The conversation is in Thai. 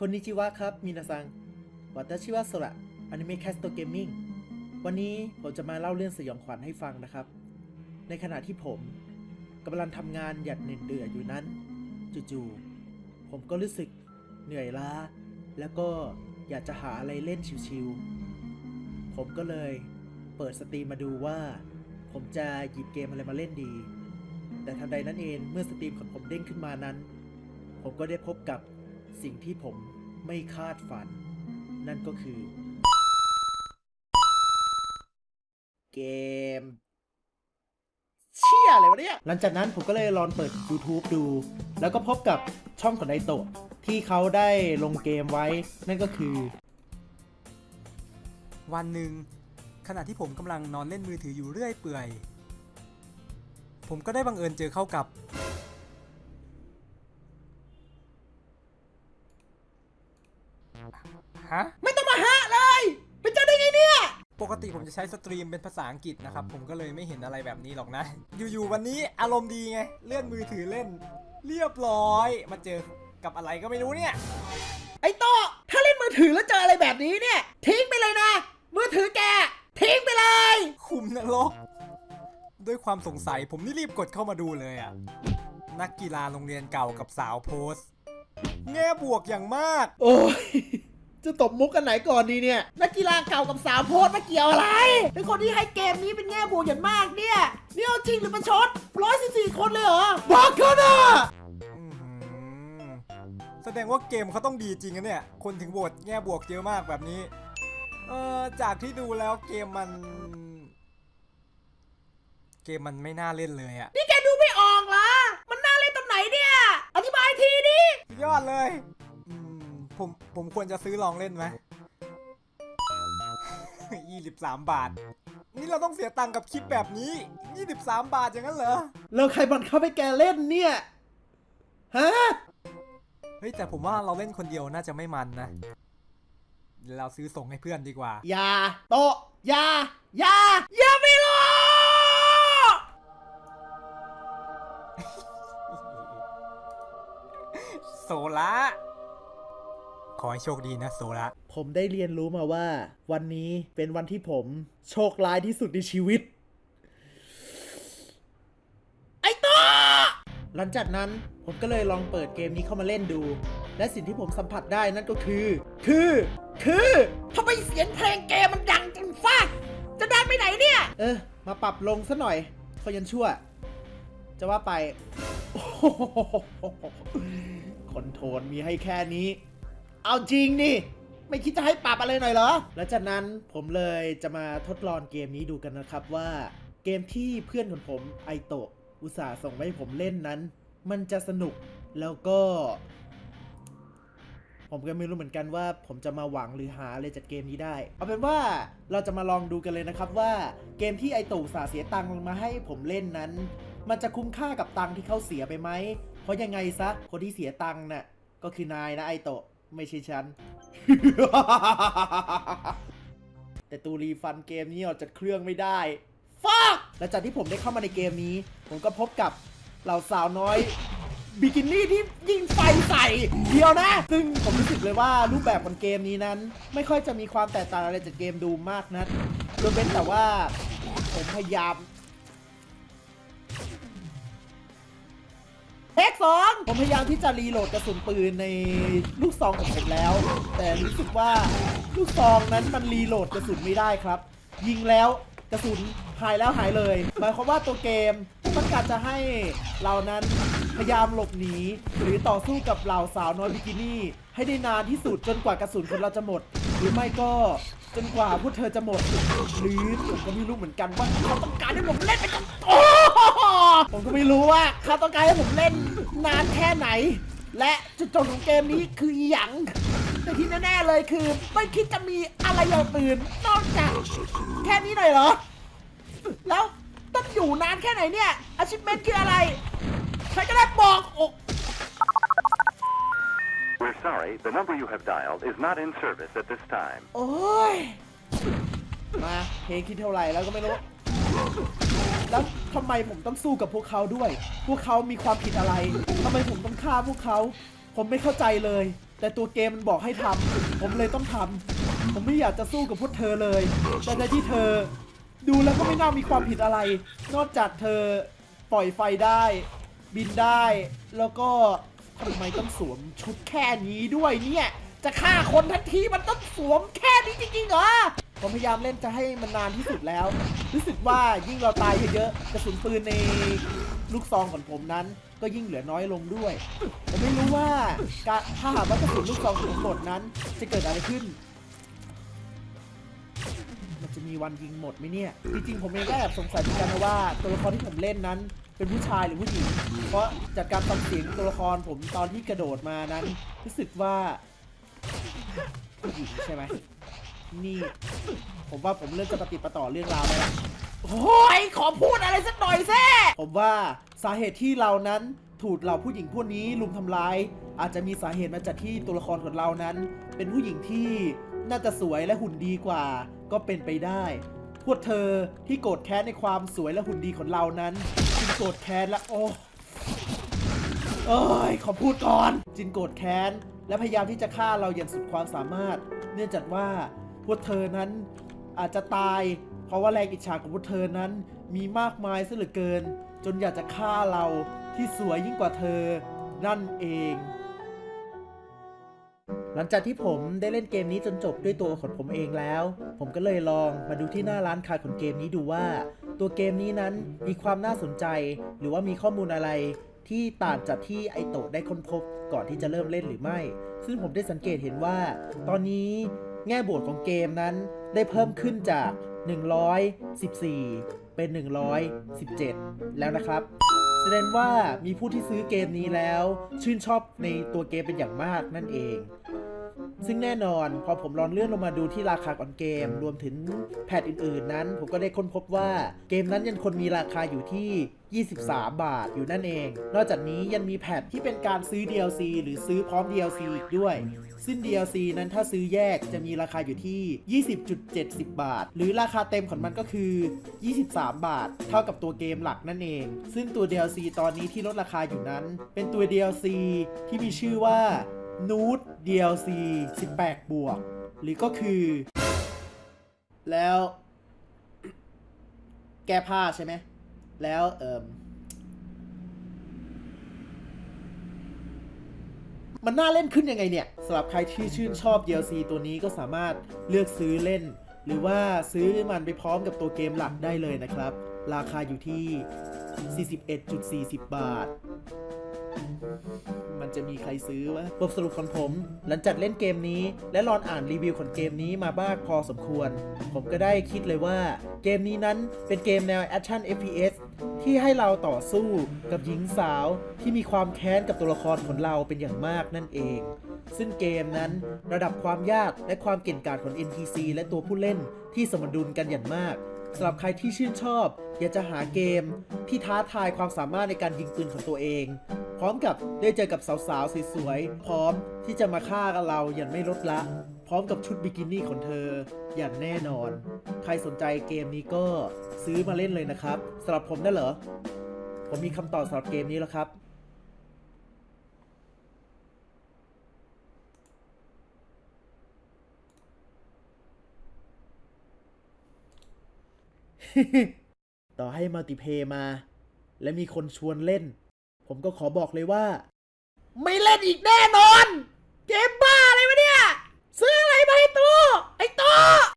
คนนิจิวะครับ มินาซังวัตชิวะโซระอนิเมะแคสโตเกมมิ่งวันนี้ผมจะมาเล่าเรื่องสยองขวัญให้ฟังนะครับ ในขณะที่ผมกำลังทำงานอย่างเหน็ดเหนื่อยอยู่นั้น จู่ๆผมก็รู้สึกเหนื่อยล้า แล้วก็อยากจะหาอะไรเล่นชิวๆ ผมก็เลยเปิด Steam มาดูว่า ผมจะหยิบเกมอะไรมาเล่นดี แต่ทันใดนั้นเองเมื่อ Steam ของผมเด้งขึ้นมานั้น ผมก็ได้พบกับ สิ่งที่ผมไม่คาดฝัน นั่นก็คือ เกม เชี่ยอะไรวะเนี่ย หลังจากนั้นผมก็เลยลองเปิด YouTube ดู แล้วก็พบกับช่องของไดโตะที่เขาได้ลงเกมไว้ นั่นก็คือ วันหนึ่ง ขณะที่ผมกำลังนอนเล่นมือถืออยู่เรื่อยเปื่อย ผมก็ได้บังเอิญเจอเข้ากับ จะใช้สตรีมเป็นภาษาอังกฤษนะครับ ผมก็เลยไม่เห็นอะไรแบบนี้หรอกนะ อยู่ๆวันนี้อารมณ์ดีไง เลื่อนมือถือเล่น เรียบร้อย มาเจอกับอะไรก็ไม่รู้เนี่ย ไอ้โตะถ้าเล่นมือถือแล้วเจออะไรแบบนี้เนี่ย ทิ้งไปเลยนะ มือถือแก ทิ้งไปเลย คุมนรก ด้วยความสงสัยผมนี่รีบกดเข้ามาดูเลยอะนักกีฬาโรงเรียนเก่ากับสาวโพสต์แง่บวกอย่างมาก โอ้ย จะตบมุกกันไหนก่อนดีเนี่ยนักกีฬาเก่ากับสาวโพสต์มาเกี่ยวอะไรเป็นคนที่ให้เกมนี้เป็นแง่บวกอย่างมากเนี่ยนี่เอาจริงหรือประชดร้อยสิบสี่คนเลยเหรอบอกเขานะอื้อหือแสดงว่าเกมเขาต้องดีจริงนะเนี่ย คนถึงโหวตแง่บวกเยอะมากแบบนี้ เออจากที่ดูแล้วเกมมัน เกมมันไม่น่าเล่นเลยอะนี่แกดูไม่ออกเหรอ มันน่าเล่นตรงไหนเนี่ย อธิบายทีดิสุดยอดเลยอืม ผมผมควรจะซื้อลองเล่นไหมยี่สิบสามบาท นี่เราต้องเสียตังค์กับคลิปแบบนี้ยี่สิบสามบาทอย่างนั้นเหรอ แล้วใครบังคับให้แกเล่นเนี่ย ฮะ เฮ้ยแต่ผมว่าเราเล่นคนเดียวน่าจะไม่มันนะเดี๋ยวเราซื้อส่งให้เพื่อนดีกว่า อย่า โตะอย่า อย่า อย่าไม่รู้โซละ ขอให้โชคดีนะโซละผมได้เรียนรู้มาว่า วันนี้เป็นวันที่ผมโชคร้ายที่สุดในชีวิต ไอ้ตัวหลังจากนั้นผมก็เลยลองเปิดเกมนี้เข้ามาเล่นดู และสิ่งที่ผมสัมผัสได้นั่นก็คือ คือ คือทำไมเสียงเพลงเกมมันดังจนฟาดจะดังไปไหนเนี่ย เออ มาปรับลงซะหน่อยเขายันชั่ว จะว่าไปโอ้โหคอนโทรลมีให้แค่นี้ เอาจริงนี่ไม่คิดจะให้ปรับอะไรหน่อยเหรอและจากนั้นผมเลยจะมาทดลองเกมนี้ดูกันนะครับว่าเกมที่เพื่อนของผมไอโตะอุตส่าห์ส่งมาให้ผมเล่นนั้น มันจะสนุกแล้วก็ ผมก็ไม่รู้เหมือนกันว่า ผมจะมาหวังหรือหาอะไรจากเกมนี้ได้ เอาเป็นว่าเราจะมาลองดูกันเลยนะครับว่าเกมที่ไอโตะอุตส่าห์เสียตังค์มาให้ผมเล่นนั้น มันจะคุ้มค่ากับตังค์ที่เขาเสียไปไหมเพราะยังไงซะคนที่เสียตังค์น่ะก็คือนายนะไอโตะ ไม่ใช่ฉัน แต่ตูรีฟันเกมนี้ออกจากเครื่องไม่ได้ฟักและจากที่ผมได้เข้ามาในเกมนี้ ผมก็พบกับเหล่าสาวน้อยบิกินี่ที่ยิงไฟใส่เดียวนะ ซึ่งผมรู้สึกเลยว่ารูปแบบของเกมนี้นั้น ไม่ค่อยจะมีความแตกต่างอะไรจากเกมดูมากนะยกเว้นแต่ว่าผมพยายาม เทคสองผมพยายามที่จะรีโหลดกระสุนปืนในลูกซองของผมแล้ว แต่รู้สึกว่าลูกซองนั้นมันรีโหลดกระสุนไม่ได้ครับ ยิงแล้วกระสุนหายแล้วหายเลยหมายความว่าตัวเกมต้องการจะให้เรานั้นพยายามหลบหนี หรือต่อสู้กับเหล่าสาวน้อยบิกินี่ ให้ได้นานที่สุดจนกว่ากระสุนของเราจะหมด หรือไม่ก็จนกว่าพวกเธอจะหมด หรือผมก็ไม่รู้เหมือนกันว่าเขาต้องการให้ผมเล่นไปกับโอ ผมก็ไม่รู้ว่าเขาต้องการให้ผมเล่นนานแค่ไหน และจุดจบของเกมนี้คืออหยังแต่ที่แน่ๆเลยคือ ไม่คิดจะมีอะไรอย่างอื่นนอกจากแค่นี้หน่อยเหรอ แล้วต้องอยู่นานแค่ไหนเนี่ยอาชิพเมนคืออะไร ใครก็ได้บอกโอ้ We're sorry, the number you have dialed is not in service at this time. โอ้ย มาเพลงคิดเท่าไหร่แล้วก็ไม่รู้ แล้วทำไมผมต้องสู้กับพวกเขาด้วย พวกเขามีความผิดอะไรทำไมผมต้องฆ่าพวกเขา ผมไม่เข้าใจเลย แต่ตัวเกมมันบอกให้ทำผมเลยต้องทำผมไม่อยากจะสู้กับพวกเธอเลย แต่ในที่เธอ ดูแล้วก็ไม่น่ามีความผิดอะไร นอกจากเธอปล่อยไฟได้ บินได้ แล้วก็ทำไมต้องสวมชุดแค่นี้ด้วยเนี่ย จะฆ่าคนทันทีมันต้องสวมแค่นี้จริงๆเหรอ ผมพยายามเล่นจะให้มันนานที่สุดแล้ว รู้สึกว่ายิ่งเราตายเยอะๆกระสุนปืนในลูกซองของผมนั้น ก็ยิ่งเหลือน้อยลงด้วย ผมไม่รู้ว่าถ้าหากว่ากระสุนลูกซองของผมหมดนั้น จะเกิดอะไรขึ้น มันจะมีวันยิงหมดไหมเนี่ย จริงๆผมเองก็แอบสงสัยเหมือนกันนะว่าตัวละครที่ผมเล่นนั้น เป็นผู้ชายหรือผู้หญิง เพราะจากการฟังเสียงตัวละครผมตอนที่กระโดดมานั้น รู้สึกว่าผู้หญิงใช่ไหม นี่ ผมว่าผมเริ่มจะปฏิดประต่อเรื่องราวแล้วล่ะโอ้ยขอพูดอะไรสักหน่อยแซ่ผมว่าสาเหตุที่เรานั้นถูกเหล่าผู้หญิงพวกนี้ลุมทำร้าย อาจจะมีสาเหตุมาจากที่ตัวละครของเรานั้น เป็นผู้หญิงที่น่าจะสวยและหุ่นดีกว่า ก็เป็นไปได้ พวกเธอที่โกรธแค้นในความสวยและหุ่นดีของเรานั้นจึงโกรธแค้นและโอ้เอ้ยขอพูดก่อน จินโกรธแค้นและพยายามที่จะฆ่าเราอย่างสุดความสามารถ เนื่องจากว่า พวกเธอนั้นอาจจะตาย เพราะว่าแรงอิจฉาของพวกเธอนั้นมีมากมายซะเหลือเกิน จนอยากจะฆ่าเราที่สวยยิ่งกว่าเธอ นั่นเอง หลังจากที่ผมได้เล่นเกมนี้จนจบด้วยตัวของผมเองแล้ว ผมก็เลยลองมาดูที่หน้าร้านขายของเกมนี้ดูว่า ตัวเกมนี้นั้นมีความน่าสนใจ หรือว่ามีข้อมูลอะไรที่ต่างจากที่ไอโตะได้ค้นพบก่อนที่จะเริ่มเล่นหรือไม่ ซึ่งผมได้สังเกตเห็นว่า ตอนนี้ แง่บวกของเกมนั้นได้เพิ่มขึ้นจาก 114 เป็น 117 แล้วนะครับ แสดงว่ามีผู้ที่ซื้อเกมนี้แล้ว ชื่นชอบในตัวเกมเป็นอย่างมากนั่นเอง ซึ่งแน่นอนพอผมลองเลื่อนลงมาดูที่ราคาก่อนเกม รวมถึงแพทอื่นๆ นั้น ผมก็ได้ค้นพบว่าเกมนั้นยังคงมีราคาอยู่ที่ 23 บาทอยู่นั่นเอง นอกจากนี้ยังมีแพทที่เป็นการซื้อ DLC หรือซื้อพร้อม DLC อีกด้วย ซึ่ง DLC นั้นถ้าซื้อแยกจะมีราคาอยู่ที่ 20.70 บาท หรือราคาเต็มของมันก็คือ 23 บาท เท่ากับตัวเกมหลักนั่นเอง ซึ่งตัว DLC ตอนนี้ที่ลดราคาอยู่นั้น เป็นตัว DLC ที่มีชื่อว่า Nude DLC 18 บวก หรือก็คือ แล้ว แก้ผ้าใช่ไหม แล้วเอ่มมันน่าเล่นขึ้นยังไงเนี่ยสำหรับใครที่ชื่นชอบ DLC ตัวนี้ก็สามารถเลือกซื้อเล่น หรือว่าซื้อมันไปพร้อมกับตัวเกมหลักได้เลยนะครับ ราคาอยู่ที่ 41.40 บาท มันจะมีใครซื้อวะบทสรุปของผม หลังจากเล่นเกมนี้ และลองอ่านรีวิวของเกมนี้มาบ้างพอสมควร ผมก็ได้คิดเลยว่า เกมนี้นั้นเป็นเกมแนวแอคชั่น FPS ที่ให้เราต่อสู้กับหญิงสาวที่มีความแค้นกับตัวละครของเราเป็นอย่างมากนั่นเอง ซึ่งเกมนั้นระดับความยากและความเก่งกาจของ NPC และตัวผู้เล่นที่สมดุลกันอย่างมาก สำหรับใครที่ชื่นชอบ อยากจะหาเกมที่ท้าทายความสามารถในการยิงปืนของตัวเอง พร้อมกับได้เจอกับสาวๆสวยๆพร้อมที่จะมาฆ่ากับเราอย่างไม่ลดละ พร้อมกับชุดบิกินี่ของเธอ อย่างแน่นอน ใครสนใจเกมนี้ก็ซื้อมาเล่นเลยนะครับสำหรับผมน่ะเหรอผมมีคำตอบสำหรับเกมนี้แล้วครับ ต่อให้มัลติเพย์มา และมีคนชวนเล่น ผมก็ขอบอกเลยว่า ไม่เล่นอีกแน่นอน เกมบ้าอะไรวะ